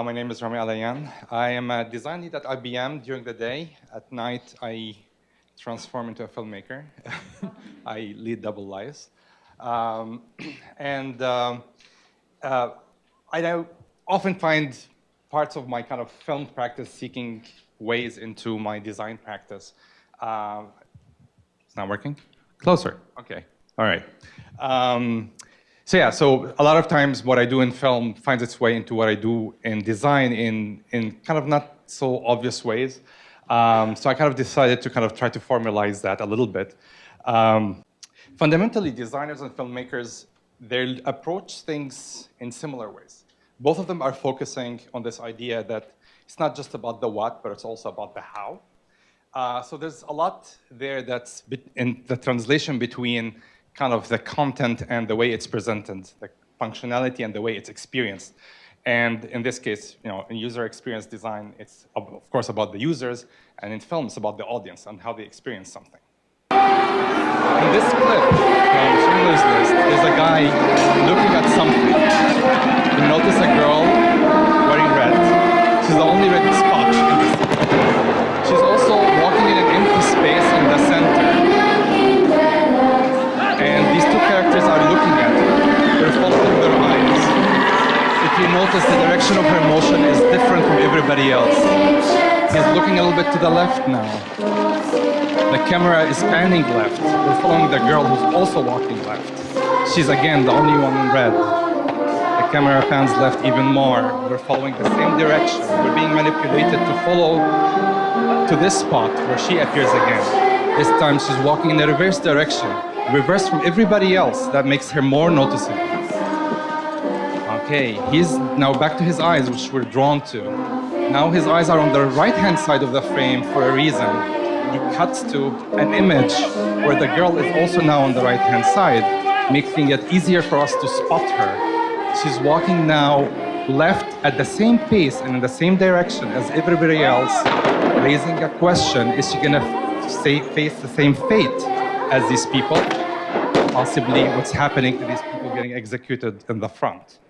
Uh, my name is Rami Alayan. I am a design lead at IBM during the day. At night, I transform into a filmmaker. I lead double lives. Um, and um, uh, I often find parts of my kind of film practice seeking ways into my design practice. Uh, it's not working? Closer, okay, all right. So yeah, so a lot of times what I do in film finds its way into what I do in design in, in kind of not so obvious ways. Um, so I kind of decided to kind of try to formalize that a little bit. Um, fundamentally, designers and filmmakers, they approach things in similar ways. Both of them are focusing on this idea that it's not just about the what, but it's also about the how. Uh, so there's a lot there that's in the translation between kind of the content and the way it's presented, the functionality and the way it's experienced. And in this case, you know, in user experience design, it's of course about the users, and in film, it's about the audience and how they experience something. In this clip from Schindler's List, there's a guy looking at something. You notice a girl notice, the direction of her motion is different from everybody else. He's looking a little bit to the left now. The camera is panning left. We're following the girl who's also walking left. She's again the only one in red. The camera pans left even more. We're following the same direction. We're being manipulated to follow to this spot where she appears again. This time she's walking in the reverse direction, reverse from everybody else. That makes her more noticeable. Okay, he's now back to his eyes, which we're drawn to. Now his eyes are on the right-hand side of the frame for a reason he cuts to an image where the girl is also now on the right-hand side, making it easier for us to spot her. She's walking now left at the same pace and in the same direction as everybody else, raising a question, is she gonna face the same fate as these people? Possibly what's happening to these people getting executed in the front.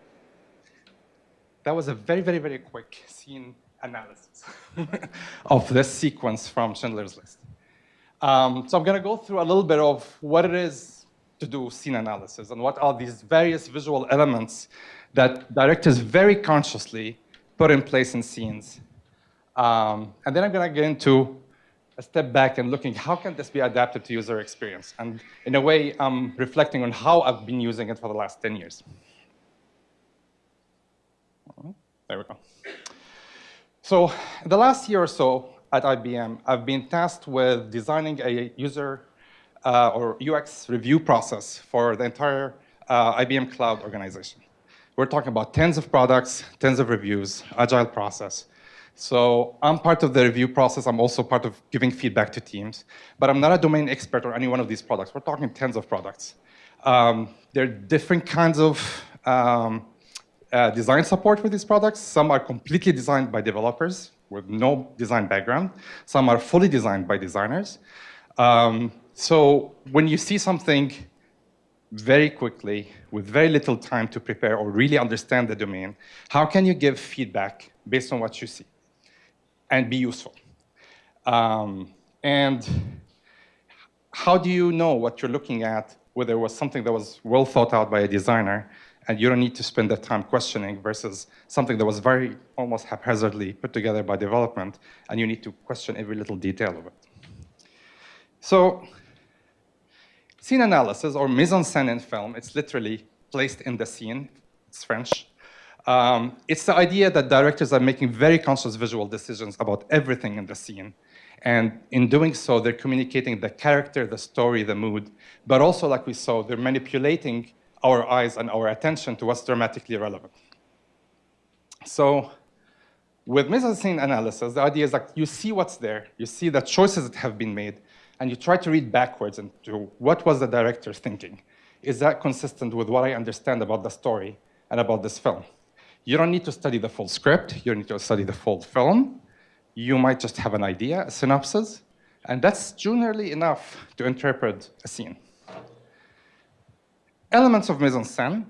That was a very, very, very quick scene analysis of this sequence from Schindler's List. Um, so I'm going to go through a little bit of what it is to do scene analysis and what are these various visual elements that directors very consciously put in place in scenes. Um, and then I'm going to get into a step back and looking how can this be adapted to user experience. And in a way, I'm reflecting on how I've been using it for the last 10 years. There we go. So the last year or so at IBM, I've been tasked with designing a user uh, or UX review process for the entire uh, IBM cloud organization. We're talking about tens of products, tens of reviews, agile process. So I'm part of the review process. I'm also part of giving feedback to teams. But I'm not a domain expert on any one of these products. We're talking tens of products. Um, there are different kinds of um, uh, design support for these products. Some are completely designed by developers with no design background. Some are fully designed by designers. Um, so when you see something very quickly with very little time to prepare or really understand the domain, how can you give feedback based on what you see and be useful? Um, and how do you know what you're looking at, whether it was something that was well thought out by a designer and you don't need to spend that time questioning versus something that was very almost haphazardly put together by development, and you need to question every little detail of it. So scene analysis, or mise en scène in film, it's literally placed in the scene. It's French. Um, it's the idea that directors are making very conscious visual decisions about everything in the scene. And in doing so, they're communicating the character, the story, the mood, but also, like we saw, they're manipulating our eyes and our attention to what's dramatically relevant. So with mise-en-scene analysis, the idea is that you see what's there, you see the choices that have been made, and you try to read backwards into what was the director thinking. Is that consistent with what I understand about the story and about this film? You don't need to study the full script, you don't need to study the full film. You might just have an idea, a synopsis, and that's generally enough to interpret a scene elements of mise-en-scène.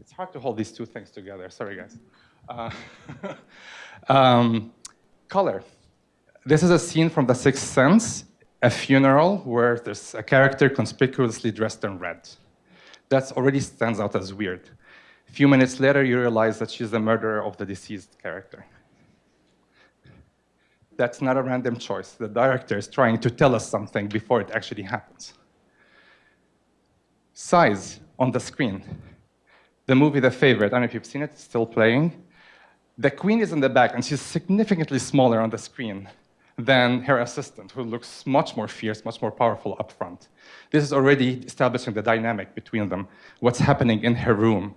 It's hard to hold these two things together. Sorry, guys. Uh, um, color. This is a scene from The Sixth Sense, a funeral where there's a character conspicuously dressed in red. That already stands out as weird. A few minutes later, you realize that she's the murderer of the deceased character. That's not a random choice. The director is trying to tell us something before it actually happens. Size on the screen. The movie The Favorite, I don't know if you've seen it, it's still playing. The queen is in the back, and she's significantly smaller on the screen than her assistant, who looks much more fierce, much more powerful up front. This is already establishing the dynamic between them, what's happening in her room,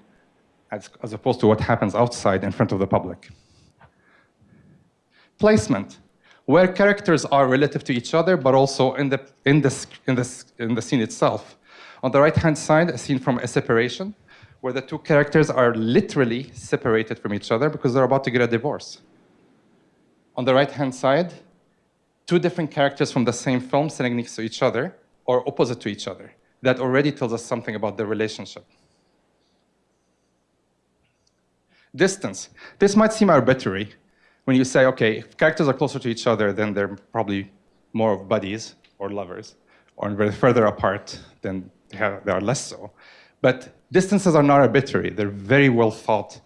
as, as opposed to what happens outside in front of the public. Placement, where characters are relative to each other, but also in the, in the, in the, in the scene itself. On the right-hand side, a scene from A Separation, where the two characters are literally separated from each other because they're about to get a divorce. On the right-hand side, two different characters from the same film sitting next to each other or opposite to each other. That already tells us something about the relationship. Distance. This might seem arbitrary when you say, okay, if characters are closer to each other, then they're probably more of buddies or lovers, or further apart, then they, are less so. But distances are not arbitrary. They're very well thought.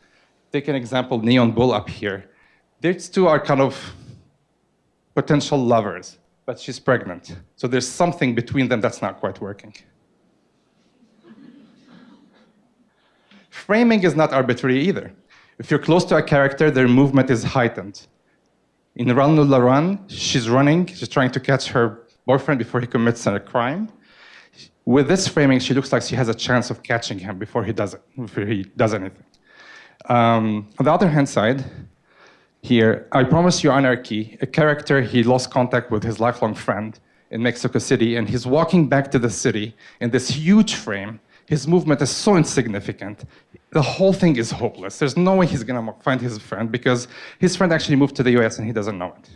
Take an example, Neon Bull up here. These two are kind of potential lovers, but she's pregnant. So there's something between them that's not quite working. Framing is not arbitrary either. If you're close to a character, their movement is heightened. In Run Lola Run, she's running, she's trying to catch her boyfriend before he commits a crime. With this framing, she looks like she has a chance of catching him before he does, it, before he does anything. Um, on the other hand side, here, I promise you anarchy, a character, he lost contact with his lifelong friend in Mexico City, and he's walking back to the city in this huge frame. His movement is so insignificant. The whole thing is hopeless. There's no way he's gonna find his friend because his friend actually moved to the US and he doesn't know it.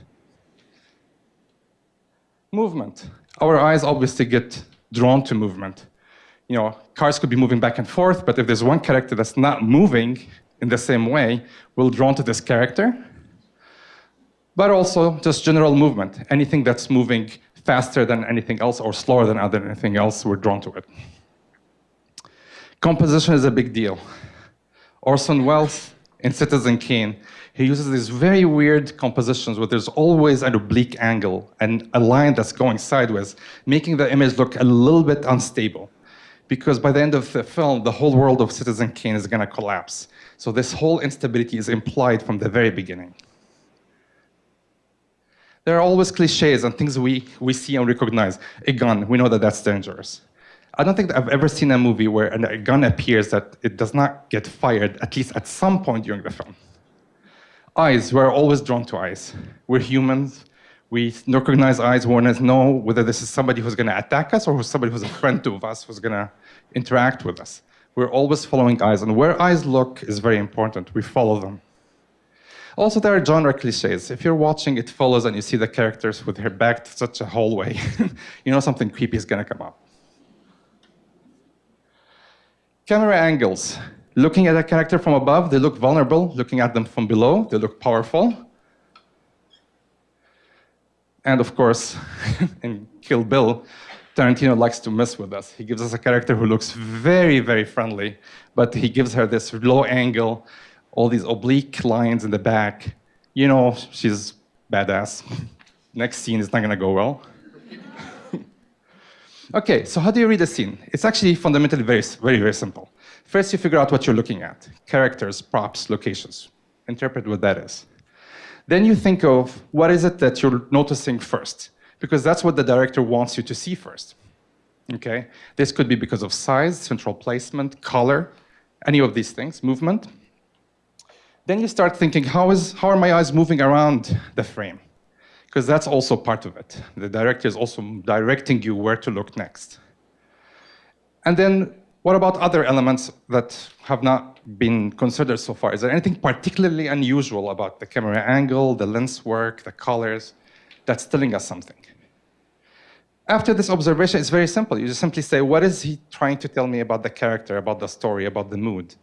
Movement. Our eyes obviously get drawn to movement. You know, cars could be moving back and forth, but if there's one character that's not moving in the same way, we're drawn to this character. But also just general movement. Anything that's moving faster than anything else or slower than other anything else, we're drawn to it. Composition is a big deal. Orson Welles in Citizen Kane he uses these very weird compositions where there's always an oblique angle and a line that's going sideways, making the image look a little bit unstable. Because by the end of the film, the whole world of Citizen Kane is going to collapse. So this whole instability is implied from the very beginning. There are always cliches and things we, we see and recognize. A gun, we know that that's dangerous. I don't think I've ever seen a movie where a gun appears that it does not get fired, at least at some point during the film. Eyes, we're always drawn to eyes. We're humans. We recognize eyes, we want to know whether this is somebody who's going to attack us or somebody who's a friend to us, who's going to interact with us. We're always following eyes, and where eyes look is very important. We follow them. Also, there are genre cliches. If you're watching It Follows and you see the characters with their back to such a hallway, you know something creepy is going to come up. Camera angles. Looking at a character from above, they look vulnerable. Looking at them from below, they look powerful. And of course, in Kill Bill, Tarantino likes to mess with us. He gives us a character who looks very, very friendly, but he gives her this low angle, all these oblique lines in the back. You know, she's badass. Next scene is not gonna go well. Okay, so how do you read a scene? It's actually fundamentally very, very, very simple. First, you figure out what you're looking at. Characters, props, locations. Interpret what that is. Then you think of what is it that you're noticing first, because that's what the director wants you to see first. Okay? This could be because of size, central placement, color, any of these things, movement. Then you start thinking, how, is, how are my eyes moving around the frame? Because that's also part of it. The director is also directing you where to look next. And then what about other elements that have not been considered so far? Is there anything particularly unusual about the camera angle, the lens work, the colors, that's telling us something? After this observation, it's very simple. You just simply say, what is he trying to tell me about the character, about the story, about the mood?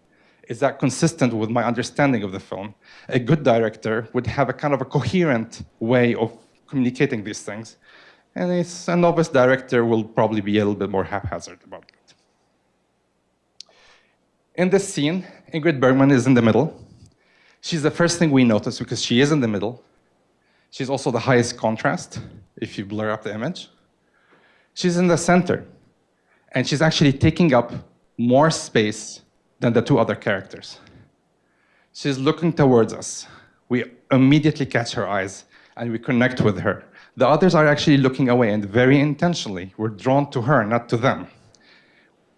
Is that consistent with my understanding of the film? A good director would have a kind of a coherent way of communicating these things. And it's, a novice director will probably be a little bit more haphazard about it. In this scene, Ingrid Bergman is in the middle. She's the first thing we notice because she is in the middle. She's also the highest contrast, if you blur up the image. She's in the center, and she's actually taking up more space than the two other characters. She's looking towards us. We immediately catch her eyes, and we connect with her. The others are actually looking away, and very intentionally, we're drawn to her, not to them.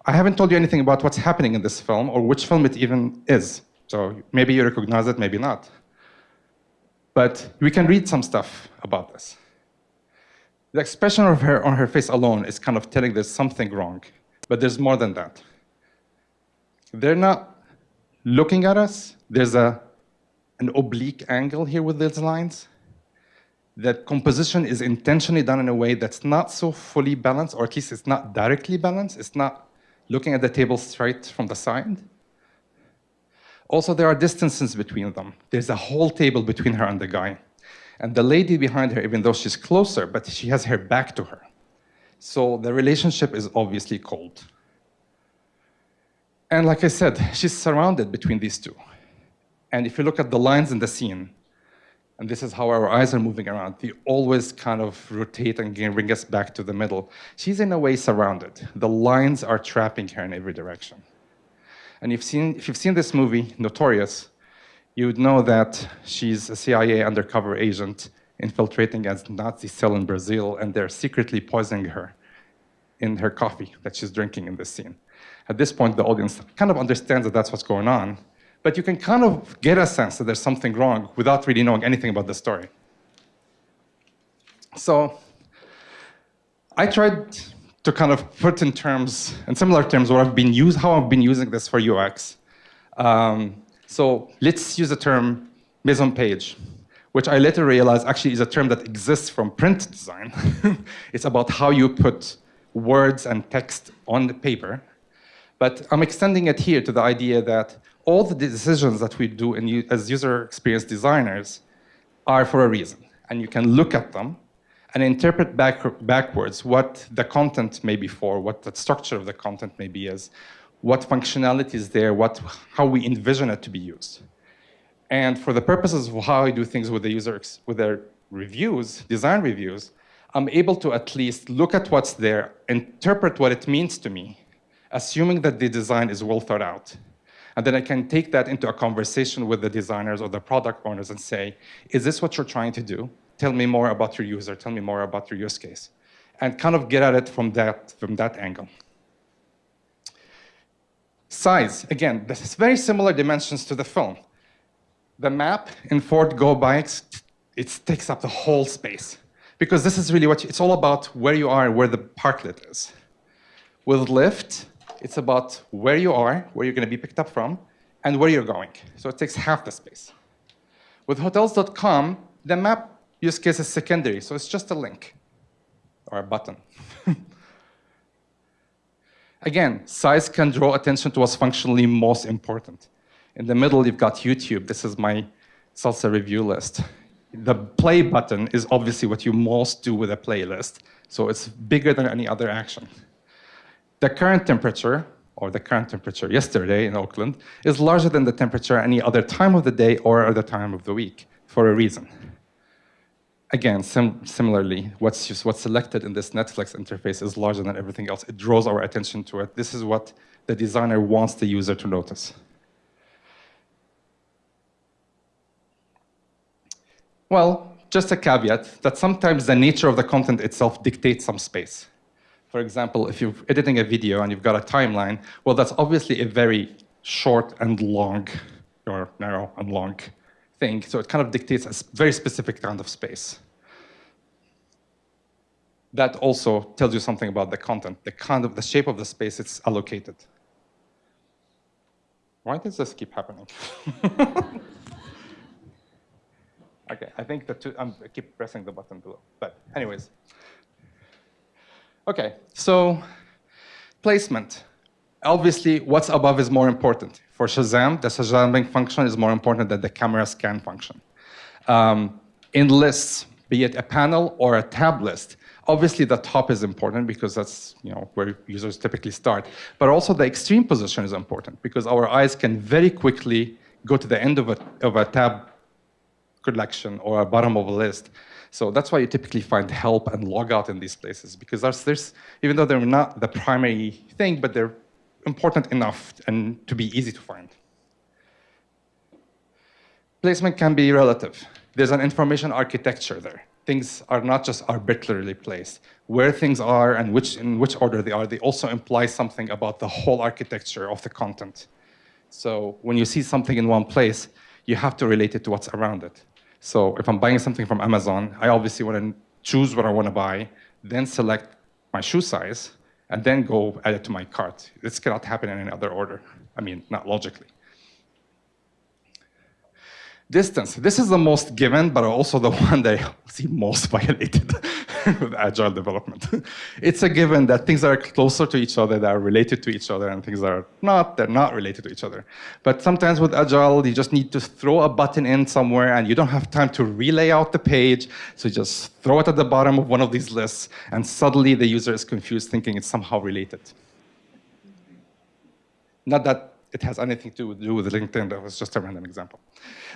I haven't told you anything about what's happening in this film, or which film it even is. So maybe you recognize it, maybe not. But we can read some stuff about this. The expression of her on her face alone is kind of telling there's something wrong, but there's more than that. They're not looking at us. There's a, an oblique angle here with these lines. That composition is intentionally done in a way that's not so fully balanced, or at least it's not directly balanced. It's not looking at the table straight from the side. Also, there are distances between them. There's a whole table between her and the guy. And the lady behind her, even though she's closer, but she has her back to her. So the relationship is obviously cold. And like I said, she's surrounded between these two. And if you look at the lines in the scene, and this is how our eyes are moving around, they always kind of rotate and bring us back to the middle. She's in a way surrounded. The lines are trapping her in every direction. And you've seen, if you've seen this movie, Notorious, you would know that she's a CIA undercover agent infiltrating a Nazi cell in Brazil, and they're secretly poisoning her in her coffee that she's drinking in this scene. At this point, the audience kind of understands that that's what's going on, but you can kind of get a sense that there's something wrong without really knowing anything about the story. So I tried to kind of put in terms, in similar terms, what I've been used, how I've been using this for UX. Um, so let's use the term mise en page, which I later realized actually is a term that exists from print design. it's about how you put words and text on the paper. But I'm extending it here to the idea that all the decisions that we do in, as user experience designers are for a reason. And you can look at them and interpret back, backwards what the content may be for, what the structure of the content may be is, what functionality is there, what, how we envision it to be used. And for the purposes of how I do things with the user, with their reviews, design reviews, I'm able to at least look at what's there, interpret what it means to me, assuming that the design is well thought out. And then I can take that into a conversation with the designers or the product owners and say, is this what you're trying to do? Tell me more about your user, tell me more about your use case. And kind of get at it from that, from that angle. Size, again, this is very similar dimensions to the film. The map in Ford Go Bikes, it takes up the whole space. Because this is really what, you, it's all about where you are and where the parklet is. With Lyft, it's about where you are, where you're going to be picked up from, and where you're going. So it takes half the space. With Hotels.com, the map use case is secondary, so it's just a link or a button. Again, size can draw attention to what's functionally most important. In the middle, you've got YouTube. This is my salsa review list. The play button is obviously what you most do with a playlist, so it's bigger than any other action. The current temperature, or the current temperature yesterday in Oakland, is larger than the temperature any other time of the day or other time of the week, for a reason. Again, sim similarly, what's, just, what's selected in this Netflix interface is larger than everything else. It draws our attention to it. This is what the designer wants the user to notice. Well, just a caveat that sometimes the nature of the content itself dictates some space. For example, if you're editing a video and you've got a timeline, well, that's obviously a very short and long, or narrow and long thing, so it kind of dictates a very specific kind of space. That also tells you something about the content, the kind of the shape of the space it's allocated. Why does this keep happening? okay, I think that I keep pressing the button below, but anyways. Okay, so placement. Obviously, what's above is more important. For Shazam, the Shazamming function is more important than the camera scan function. Um, in lists, be it a panel or a tab list, obviously the top is important because that's you know, where users typically start. But also the extreme position is important because our eyes can very quickly go to the end of a, of a tab collection or a bottom of a list. So that's why you typically find help and logout in these places because there's, there's, even though they're not the primary thing, but they're important enough and to be easy to find. Placement can be relative. There's an information architecture there. Things are not just arbitrarily placed. Where things are and which, in which order they are, they also imply something about the whole architecture of the content. So when you see something in one place, you have to relate it to what's around it. So if I'm buying something from Amazon, I obviously want to choose what I want to buy, then select my shoe size, and then go add it to my cart. This cannot happen in any other order. I mean, not logically. Distance. This is the most given, but also the one that I see most violated with agile development. it's a given that things that are closer to each other, that are related to each other, and things that are not, they're not related to each other. But sometimes with agile, you just need to throw a button in somewhere, and you don't have time to relay out the page, so you just throw it at the bottom of one of these lists, and suddenly the user is confused, thinking it's somehow related. Not that it has anything to do with LinkedIn. That was just a random example.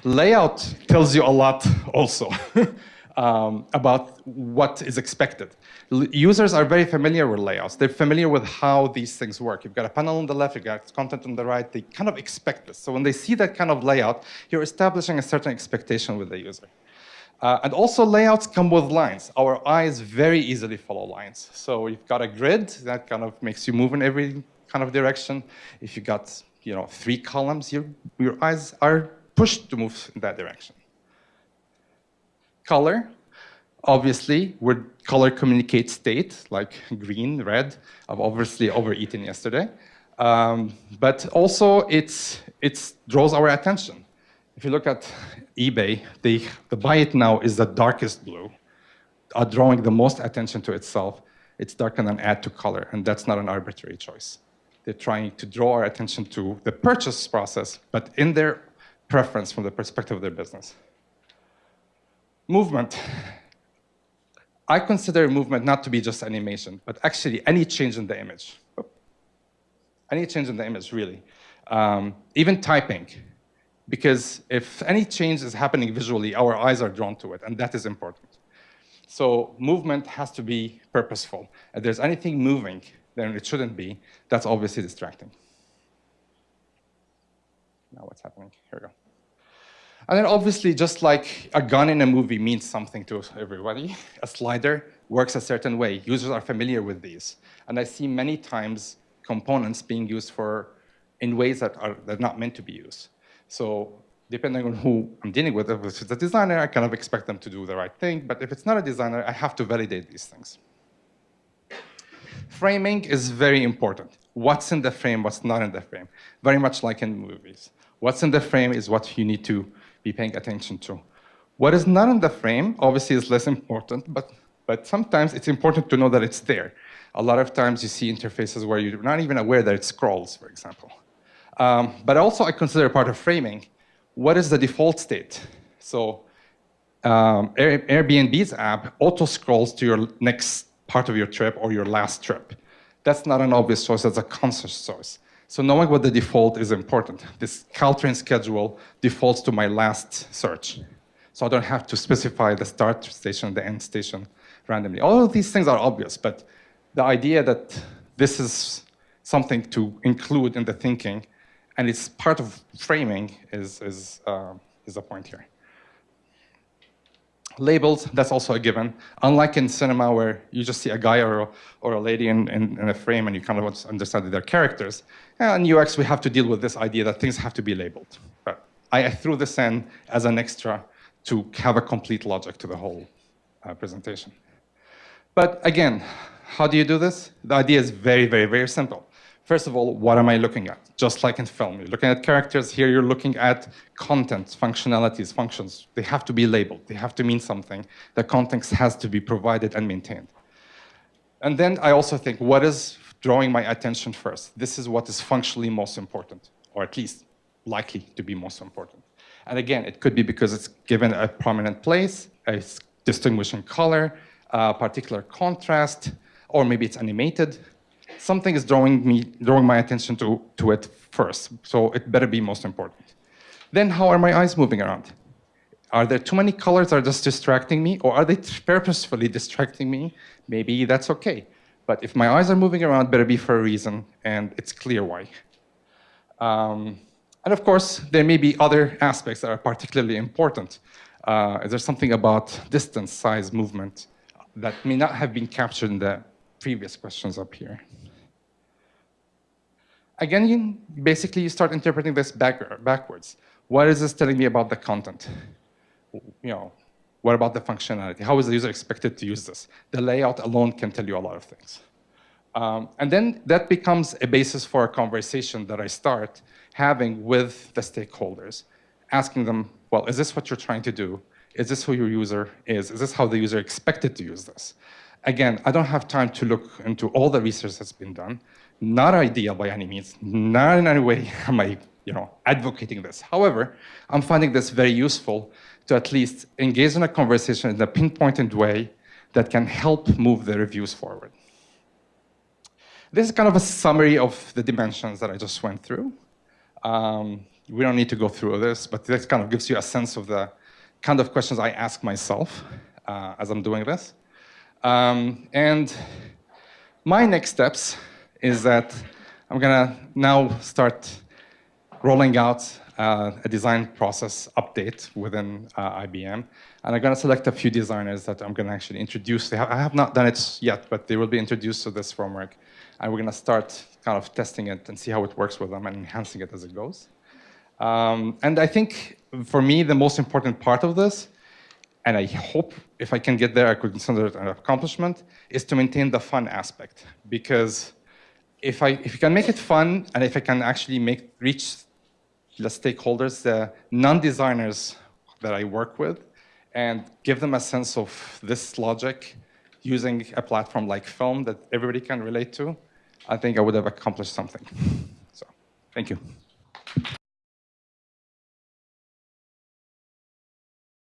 Layout tells you a lot also um, about what is expected. L users are very familiar with layouts. They're familiar with how these things work. You've got a panel on the left, you've got content on the right. They kind of expect this. So when they see that kind of layout, you're establishing a certain expectation with the user. Uh, and also layouts come with lines. Our eyes very easily follow lines. So you've got a grid that kind of makes you move in every kind of direction. If you've got you know, three columns, your, your eyes are pushed to move in that direction. Color, obviously, where color communicates state, like green, red. I've obviously overeaten yesterday. Um, but also, it's, it draws our attention. If you look at eBay, they, the buy it now is the darkest blue, are drawing the most attention to itself. It's darker than add to color, and that's not an arbitrary choice. They're trying to draw our attention to the purchase process, but in their preference from the perspective of their business. Movement. I consider movement not to be just animation, but actually any change in the image. Any change in the image, really. Um, even typing. Because if any change is happening visually, our eyes are drawn to it, and that is important. So movement has to be purposeful. If there's anything moving, then it shouldn't be. That's obviously distracting. Now what's happening? Here we go. And then obviously, just like a gun in a movie means something to everybody, a slider works a certain way. Users are familiar with these. And I see many times components being used for in ways that are that are not meant to be used. So depending on who I'm dealing with, if it's a designer, I kind of expect them to do the right thing. But if it's not a designer, I have to validate these things. Framing is very important. What's in the frame, what's not in the frame. Very much like in movies. What's in the frame is what you need to be paying attention to. What is not in the frame, obviously, is less important, but, but sometimes it's important to know that it's there. A lot of times you see interfaces where you're not even aware that it scrolls, for example. Um, but also I consider part of framing, what is the default state? So um, Airbnb's app auto-scrolls to your next part of your trip or your last trip. That's not an obvious choice, that's a conscious choice. So knowing what the default is important. This Caltrain schedule defaults to my last search. So I don't have to specify the start station, the end station randomly. All of these things are obvious, but the idea that this is something to include in the thinking and it's part of framing is, is, uh, is the point here. Labels, that's also a given. Unlike in cinema where you just see a guy or or a lady in, in, in, a frame and you kind of want to understand their characters. In UX, we have to deal with this idea that things have to be labeled. But I, I threw this in as an extra to have a complete logic to the whole uh, presentation. But again, how do you do this? The idea is very, very, very simple. First of all, what am I looking at? Just like in film, you're looking at characters. Here you're looking at content, functionalities, functions. They have to be labeled. They have to mean something. The context has to be provided and maintained. And then I also think, what is drawing my attention first? This is what is functionally most important, or at least likely to be most important. And again, it could be because it's given a prominent place, a distinguishing color, a particular contrast, or maybe it's animated. Something is drawing me, drawing my attention to, to it first, so it better be most important. Then how are my eyes moving around? Are there too many colors that are just distracting me, or are they purposefully distracting me? Maybe that's okay. But if my eyes are moving around, better be for a reason, and it's clear why. Um, and of course, there may be other aspects that are particularly important. Uh, there's something about distance, size, movement that may not have been captured in the previous questions up here. Again, you, basically, you start interpreting this back, backwards. What is this telling me about the content? You know, what about the functionality? How is the user expected to use this? The layout alone can tell you a lot of things. Um, and then that becomes a basis for a conversation that I start having with the stakeholders, asking them, well, is this what you're trying to do? Is this who your user is? Is this how the user expected to use this? Again, I don't have time to look into all the research that's been done. Not ideal by any means. Not in any way am I you know, advocating this. However, I'm finding this very useful to at least engage in a conversation in a pinpointed way that can help move the reviews forward. This is kind of a summary of the dimensions that I just went through. Um, we don't need to go through this, but this kind of gives you a sense of the kind of questions I ask myself uh, as I'm doing this. Um, and my next steps is that I'm gonna now start rolling out uh, a design process update within uh, IBM. And I'm going to select a few designers that I'm going to actually introduce. I have not done it yet, but they will be introduced to this framework. And we're going to start kind of testing it and see how it works with them and enhancing it as it goes. Um, and I think, for me, the most important part of this, and I hope if I can get there, I could consider it an accomplishment, is to maintain the fun aspect. Because if I, if you can make it fun, and if I can actually make reach the stakeholders, the non-designers that I work with, and give them a sense of this logic using a platform like Film that everybody can relate to, I think I would have accomplished something. So, thank you.